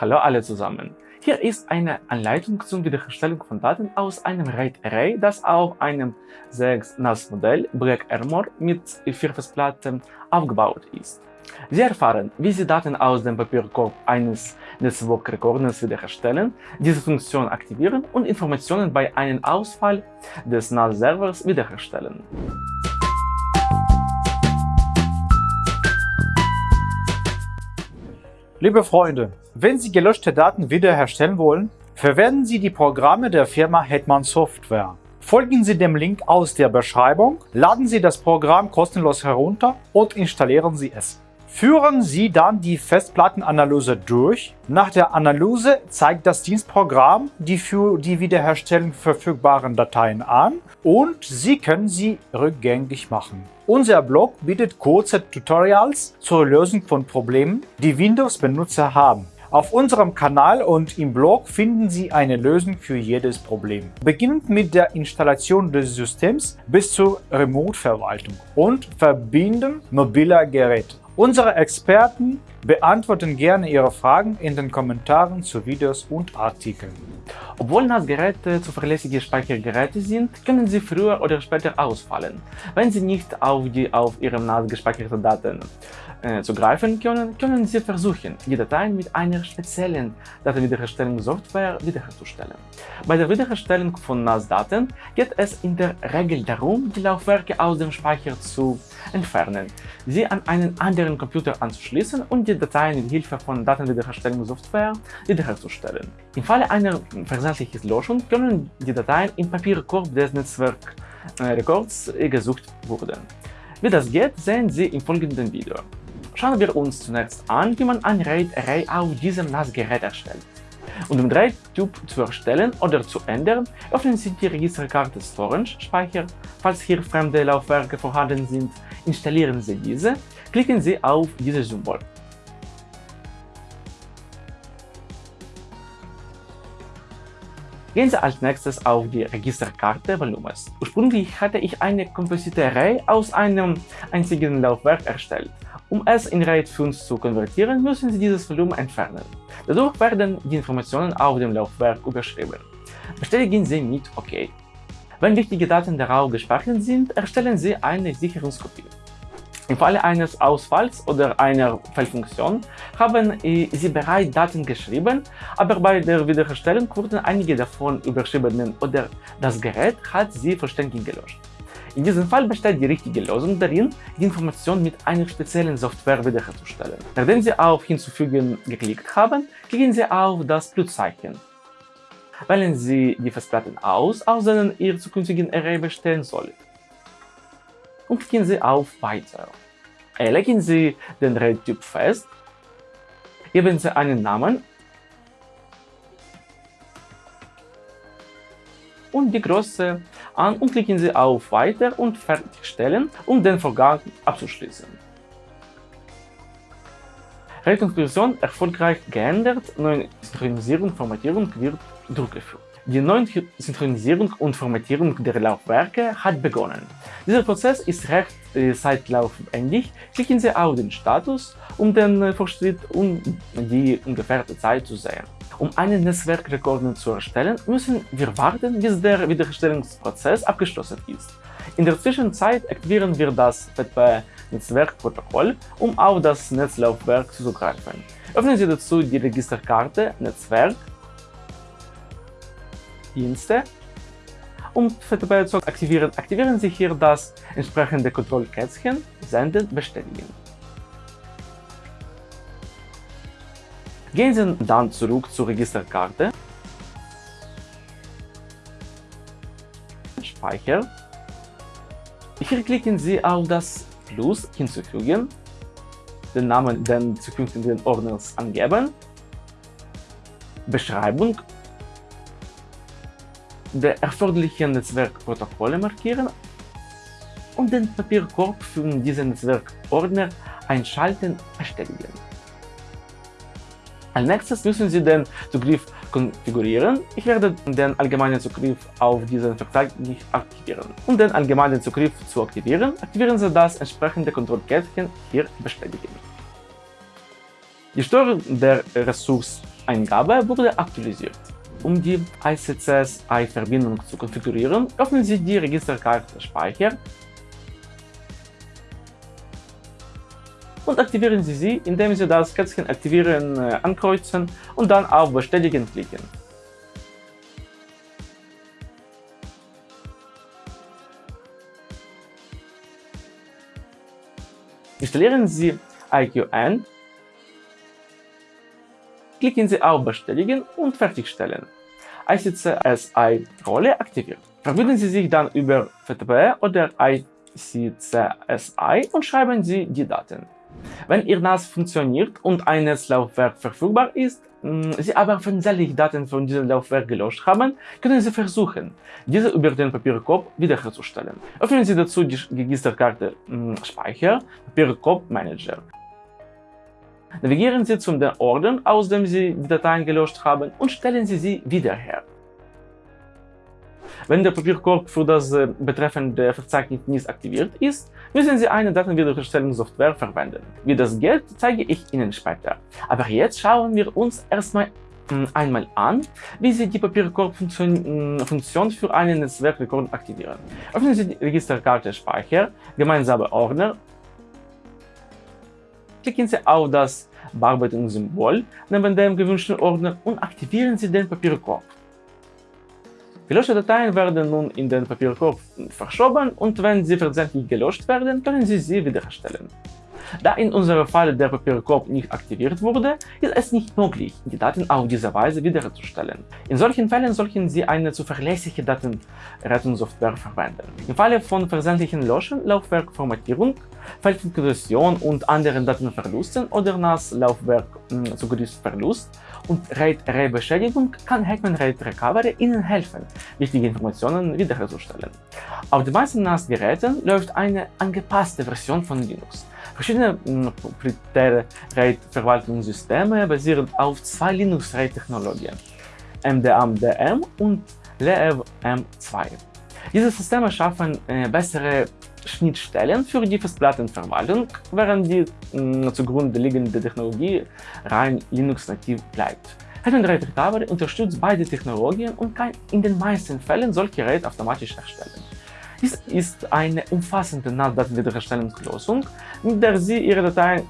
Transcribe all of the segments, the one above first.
Hallo alle zusammen. Hier ist eine Anleitung zur Wiederherstellung von Daten aus einem RAID-Array, das auf einem 6-NAS-Modell Black Armor mit vier Festplatten aufgebaut ist. Sie erfahren, wie Sie Daten aus dem Papierkorb eines Netzwerkrekorders wiederherstellen, diese Funktion aktivieren und Informationen bei einem Ausfall des NAS-Servers wiederherstellen. Liebe Freunde, wenn Sie gelöschte Daten wiederherstellen wollen, verwenden Sie die Programme der Firma Hetman Software. Folgen Sie dem Link aus der Beschreibung, laden Sie das Programm kostenlos herunter und installieren Sie es. Führen Sie dann die Festplattenanalyse durch. Nach der Analyse zeigt das Dienstprogramm die für die Wiederherstellung verfügbaren Dateien an und Sie können sie rückgängig machen. Unser Blog bietet kurze Tutorials zur Lösung von Problemen, die Windows-Benutzer haben. Auf unserem Kanal und im Blog finden Sie eine Lösung für jedes Problem. Beginnend mit der Installation des Systems bis zur Remote-Verwaltung und Verbinden mobiler Geräte. Unsere Experten beantworten gerne Ihre Fragen in den Kommentaren zu Videos und Artikeln. Obwohl NAS-Geräte zuverlässige Speichergeräte sind, können sie früher oder später ausfallen, wenn sie nicht auf die auf ihrem NAS gespeicherten Daten äh, zugreifen können, können Sie versuchen, die Dateien mit einer speziellen Datenwiederherstellungssoftware wiederherzustellen. Bei der Wiederherstellung von NAS-Daten geht es in der Regel darum, die Laufwerke aus dem Speicher zu entfernen, sie an einen anderen Computer anzuschließen und die Dateien mit Hilfe von Datenwiederherstellungssoftware wiederherzustellen. Im Falle einer versandlichen Löschung können die Dateien im Papierkorb des Netzwerkrekords gesucht werden. Wie das geht, sehen Sie im folgenden Video. Schauen wir uns zunächst an, wie man ein RAID-Array auf diesem NAS-Gerät erstellt. Um den RAID-Typ zu erstellen oder zu ändern, öffnen Sie die Registerkarte Storage Speicher. Falls hier fremde Laufwerke vorhanden sind, installieren Sie diese, klicken Sie auf dieses Symbol. Gehen Sie als nächstes auf die Registerkarte Volumes. Ursprünglich hatte ich eine komposite Array aus einem einzigen Laufwerk erstellt. Um es in RAID 5 zu konvertieren, müssen Sie dieses Volumen entfernen. Dadurch werden die Informationen auf dem Laufwerk überschrieben. Bestätigen Sie mit OK. Wenn wichtige Daten darauf gespeichert sind, erstellen Sie eine Sicherungskopie. Im Falle eines Ausfalls oder einer Fehlfunktion haben Sie bereits Daten geschrieben, aber bei der Wiederherstellung wurden einige davon überschrieben oder das Gerät hat sie vollständig gelöscht. In diesem Fall besteht die richtige Lösung darin, die Information mit einer speziellen Software wiederherzustellen. Nachdem Sie auf Hinzufügen geklickt haben, klicken Sie auf das Pluszeichen. Wählen Sie die Festplatten aus, aus denen Ihr zukünftigen Array bestehen soll. Und klicken Sie auf Weiter. Legen Sie den RAID-Typ fest, geben Sie einen Namen und die Größe an und klicken Sie auf Weiter und Fertigstellen, um den Vorgang abzuschließen. Rekonstruktion erfolgreich geändert, neue Synchronisierung und Formatierung wird durchgeführt. Die neue Synchronisierung und Formatierung der Laufwerke hat begonnen. Dieser Prozess ist recht äh, zeitlaufwendig. Klicken Sie auf den Status, um den Fortschritt und die ungefährte Zeit zu sehen. Um einen Netzwerkrekorder zu erstellen, müssen wir warten, bis der Wiederherstellungsprozess abgeschlossen ist. In der Zwischenzeit aktivieren wir das FTP-Netzwerkprotokoll, um auf das Netzlaufwerk zuzugreifen. Öffnen Sie dazu die Registerkarte Netzwerk, Dienste. Um FTP zu aktivieren, aktivieren Sie hier das entsprechende Kontrollkästchen Senden bestätigen. Gehen Sie dann zurück zur Registerkarte, Speicher. Hier klicken Sie auf das Plus hinzufügen, den Namen des zukünftigen Ordners angeben, Beschreibung. Der erforderlichen Netzwerkprotokolle markieren. Und den Papierkorb für diesen Netzwerkordner einschalten bestätigen. Als nächstes müssen Sie den Zugriff konfigurieren. Ich werde den allgemeinen Zugriff auf diesen Verzeichnis aktivieren. Um den allgemeinen Zugriff zu aktivieren, aktivieren Sie das entsprechende Kontrollkästchen hier bestätigen. Die Steuerung der Ressourceneingabe wurde aktualisiert. Um die ICCS-I-Verbindung zu konfigurieren, öffnen Sie die Registerkarte Speicher und aktivieren Sie sie, indem Sie das Kätzchen Aktivieren äh, ankreuzen und dann auf Bestätigen klicken. Installieren Sie IQN, klicken Sie auf Bestätigen und Fertigstellen. ICCSI-Rolle aktiviert. Verbinden Sie sich dann über FTP oder ICCSI und schreiben Sie die Daten. Wenn Ihr NAS funktioniert und ein Laufwerk verfügbar ist, mm, Sie aber versehentlich Daten von diesem Laufwerk gelöscht haben, können Sie versuchen, diese über den Papierkorb wiederherzustellen. Öffnen Sie dazu die Registerkarte mm, Speicher, Papierkorb Manager. Navigieren Sie zum Ordner, aus dem Sie die Dateien gelöscht haben und stellen Sie sie wieder her. Wenn der Papierkorb für das äh, betreffende Verzeichnis nicht aktiviert ist, müssen Sie eine Datenwiederherstellungssoftware verwenden. Wie das geht, zeige ich Ihnen später. Aber jetzt schauen wir uns erstmal hm, einmal an, wie Sie die Papierkorb-Funktion hm, für einen Netzwerkrekord aktivieren. Öffnen Sie die Registerkarte Speicher, gemeinsame Ordner, klicken Sie auf das Bearbeitungssymbol neben dem gewünschten Ordner und aktivieren Sie den Papierkorb. Gelöschte Dateien werden nun in den Papierkorb verschoben und wenn sie versehentlich gelöscht werden, können Sie sie wiederherstellen. Da in unserem Fall der Papierkorb nicht aktiviert wurde, ist es nicht möglich, die Daten auf diese Weise wiederherzustellen. In solchen Fällen sollten Sie eine zuverlässige Datenrettungssoftware verwenden. Im Falle von versehentlichen Löschen, Laufwerkformatierung, Feldintegration und anderen Datenverlusten oder NAS-Laufwerk-Zugriffsverlust hm, und RAID-Array-Beschädigung kann Hetman RAID Recovery Ihnen helfen, wichtige Informationen wiederherzustellen. Auf den meisten NAS-Geräten läuft eine angepasste Version von Linux. Verschiedene hm, proprietäre RAID-Verwaltungssysteme basieren auf zwei Linux-RAID-Technologien, MDM-DM und LEV M2. Diese Systeme schaffen äh, bessere Schnittstellen für die Festplattenverwaltung, während die mh, zugrunde liegende Technologie rein Linux-nativ bleibt. Hetman RAID Recovery unterstützt beide Technologien und kann in den meisten Fällen solche RAID automatisch erstellen. Dies ist eine umfassende NAS-Datenwiederherstellungslösung, mit der Sie Ihre Dateien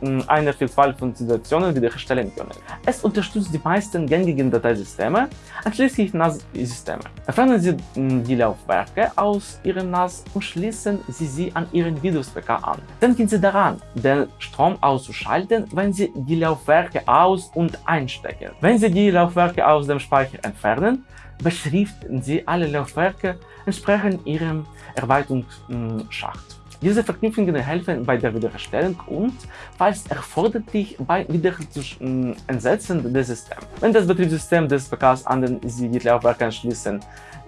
in einer Vielfalt von Situationen wiederherstellen können. Es unterstützt die meisten gängigen Dateisysteme, einschließlich NAS-Systeme. Entfernen Sie die Laufwerke aus Ihrem NAS und schließen Sie sie an Ihren Windows-PK an. Denken Sie daran, den Strom auszuschalten, wenn Sie die Laufwerke aus- und einstecken. Wenn Sie die Laufwerke aus dem Speicher entfernen, beschriften Sie alle Laufwerke entsprechend Ihrem Erweiterungsschacht. Diese Verknüpfungen helfen bei der Wiederherstellung und, falls erforderlich, bei Wiedereinsetzen des Systems. Wenn das Betriebssystem des PKs an den Sie die Laufwerke anschließen,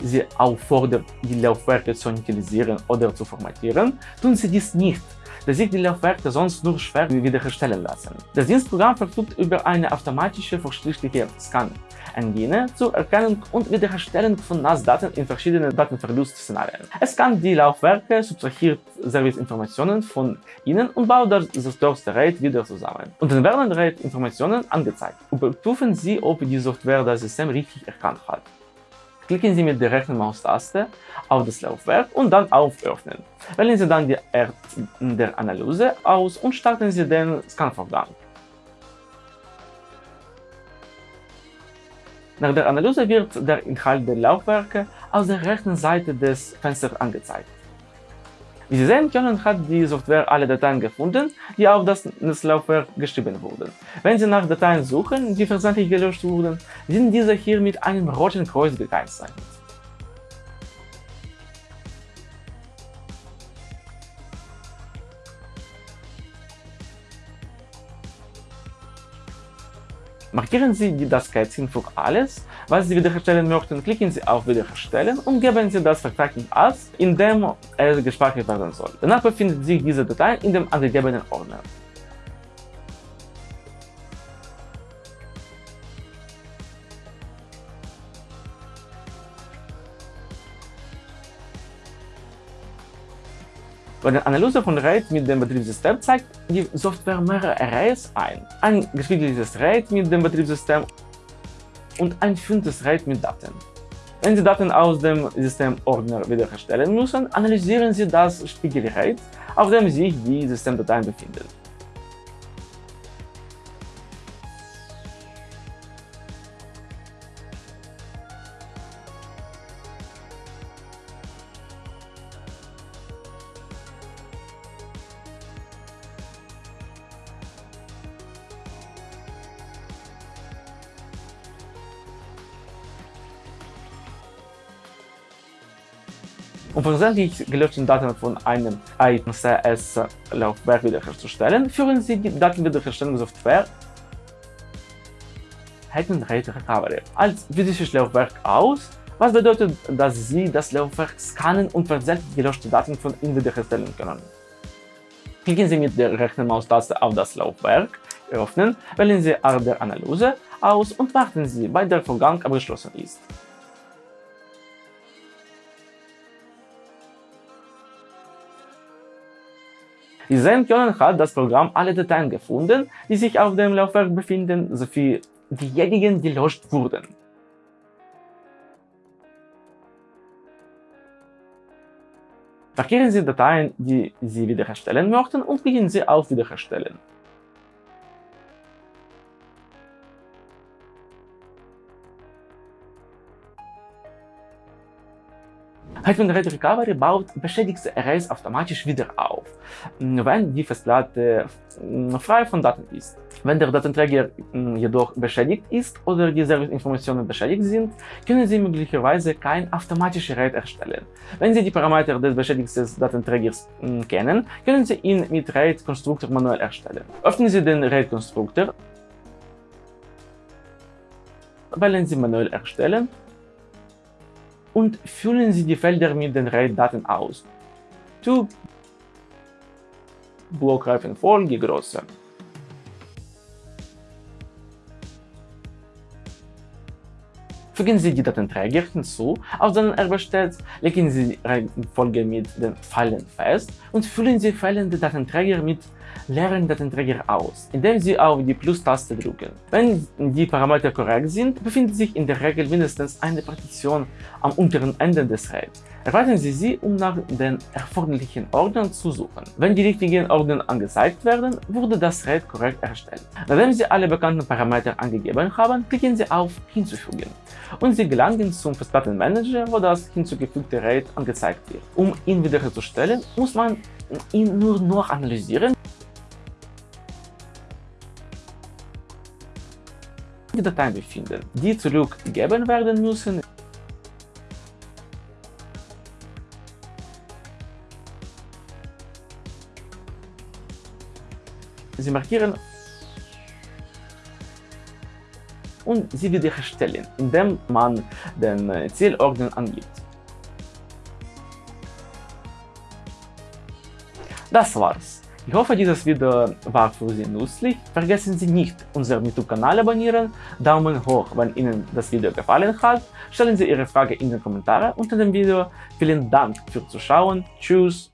Sie auffordert, die Laufwerke zu initialisieren oder zu formatieren, tun Sie dies nicht da sich die Laufwerke sonst nur schwer wiederherstellen lassen. Das Dienstprogramm verfügt über eine automatische fortschrittliche Scan-Engine zur Erkennung und Wiederherstellung von NAS-Daten in verschiedenen Datenverlustszenarien. Es kann die Laufwerke, subtrahiert Serviceinformationen von ihnen und baut das durchste RAID wieder zusammen. Und dann werden RAID-Informationen angezeigt. Überprüfen Sie, ob die Software das System richtig erkannt hat. Klicken Sie mit der rechten Maustaste auf das Laufwerk und dann auf Öffnen. Wählen Sie dann die Art der Analyse aus und starten Sie den Scanvorgang. Nach der Analyse wird der Inhalt der Laufwerke aus der rechten Seite des Fensters angezeigt. Wie Sie sehen können, hat die Software alle Dateien gefunden, die auf das Netzlaufwerk geschrieben wurden. Wenn Sie nach Dateien suchen, die versehentlich gelöscht wurden, sind diese hier mit einem roten Kreuz gekennzeichnet. Markieren Sie das Kätzchen für alles, was Sie wiederherstellen möchten, klicken Sie auf Wiederherstellen und geben Sie das Verzeichnis als, in dem es gespeichert werden soll. Danach befindet sich diese Datei in dem angegebenen Ordner. Die Analyse von RAID mit dem Betriebssystem zeigt die Software mehrere Arrays ein. Ein gespiegelt RAID mit dem Betriebssystem und ein fünftes RAID mit Daten. Wenn Sie Daten aus dem Systemordner wiederherstellen müssen, analysieren Sie das Spiegelrate, auf dem sich die Systemdateien befinden. Um versehentlich gelöschte Daten von einem ICS-Laufwerk wiederherzustellen, führen Sie die Datenwiederherstellungssoftware RAID Recovery als physisches Laufwerk aus, was bedeutet, dass Sie das Laufwerk scannen und versehentlich gelöschte Daten von ihm wiederherstellen können. Klicken Sie mit der rechten Maustaste auf das Laufwerk, öffnen, wählen Sie Art der Analyse aus und warten Sie, bis der Vorgang abgeschlossen ist. Wie sehen können, hat das Programm alle Dateien gefunden, die sich auf dem Laufwerk befinden, sowie diejenigen, die gelöscht wurden. Markieren Sie Dateien, die Sie wiederherstellen möchten und klicken Sie auf Wiederherstellen. Hetman RAID Recovery baut beschädigte Arrays automatisch wieder auf, wenn die Festplatte frei von Daten ist. Wenn der Datenträger jedoch beschädigt ist oder die Serviceinformationen beschädigt sind, können Sie möglicherweise kein automatisches RAID erstellen. Wenn Sie die Parameter des beschädigten Datenträgers kennen, können Sie ihn mit RAID-Konstruktor manuell erstellen. Öffnen Sie den RAID-Konstruktor, wählen Sie manuell erstellen und füllen Sie die Felder mit den RAID-Daten aus. Typ, Blockreifenfolge, Größe. Fügen Sie die Datenträger hinzu, auf denen er besteht, legen Sie die Reihenfolge mit den Pfeilen fest und füllen Sie fehlende Datenträger mit leeren Datenträger aus, indem Sie auf die Plus-Taste drücken. Wenn die Parameter korrekt sind, befindet sich in der Regel mindestens eine Partition am unteren Ende des RAID. Erweitern Sie sie, um nach den erforderlichen Ordnern zu suchen. Wenn die richtigen Ordner angezeigt werden, wurde das RAID korrekt erstellt. Nachdem Sie alle bekannten Parameter angegeben haben, klicken Sie auf Hinzufügen und Sie gelangen zum Festplattenmanager, wo das hinzugefügte RAID angezeigt wird. Um ihn wiederherzustellen, muss man ihn nur noch analysieren die Dateien befinden, die zurückgegeben werden müssen. Sie markieren und sie wiederherstellen, indem man den Zielorden angibt. Das war's. Ich hoffe, dieses Video war für Sie nützlich. Vergessen Sie nicht, unseren YouTube-Kanal abonnieren, Daumen hoch, wenn Ihnen das Video gefallen hat, stellen Sie Ihre Frage in den Kommentaren unter dem Video. Vielen Dank fürs Zuschauen, tschüss